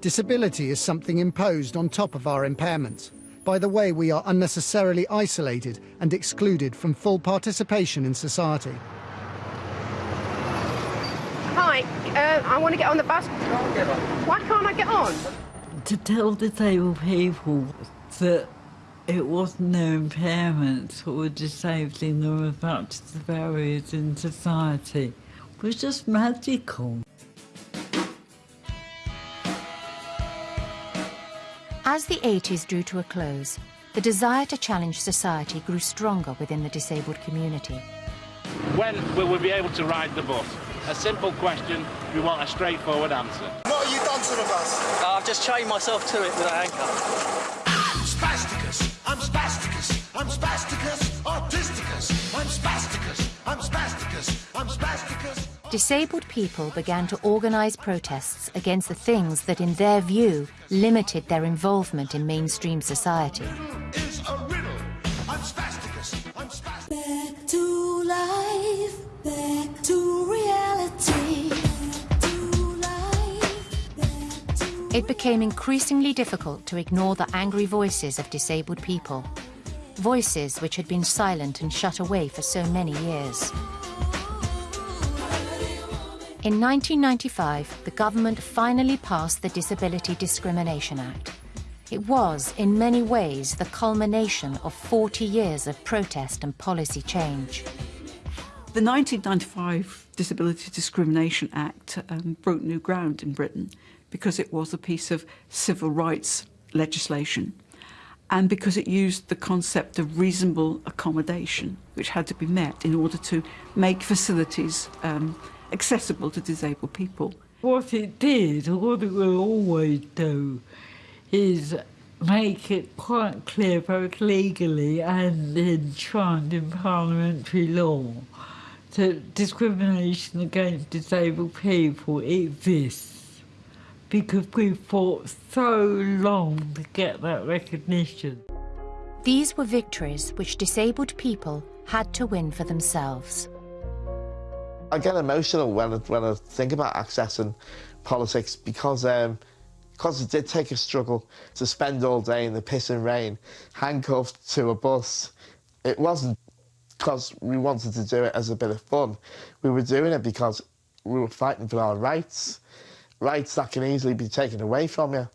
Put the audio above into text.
Disability is something imposed on top of our impairments by the way we are unnecessarily isolated and excluded from full participation in society. Hi, uh, I want to get on the bus. Why can't I get on? To tell disabled people that it wasn't their impairments that were disabling them as much as the barriers in society was just magical. As the 80s drew to a close, the desire to challenge society grew stronger within the disabled community. When will we be able to ride the bus? A simple question, we want a straightforward answer. What have you done to the bus? Uh, I've just chained myself to it with a handcuff. I'm I'm spasticus, I'm spasticus, Disabled people began to organise protests against the things that, in their view, limited their involvement in mainstream society. Is a riddle. I'm spasticus, I'm spasticus. Back to life, back to reality. Back to life, back to It became increasingly difficult to ignore the angry voices of disabled people, voices which had been silent and shut away for so many years. In 1995, the government finally passed the Disability Discrimination Act. It was, in many ways, the culmination of 40 years of protest and policy change. The 1995 Disability Discrimination Act um, broke new ground in Britain because it was a piece of civil rights legislation and because it used the concept of reasonable accommodation, which had to be met in order to make facilities um, accessible to disabled people. What it did, or what it will always do, is make it quite clear, both legally and enshrined in parliamentary law, that discrimination against disabled people exists because we fought so long to get that recognition. These were victories which disabled people had to win for themselves. I get emotional when I, when I think about access and politics because um, because it did take a struggle to spend all day in the piss and rain, handcuffed to a bus. It wasn't because we wanted to do it as a bit of fun. We were doing it because we were fighting for our rights, rights that can easily be taken away from you.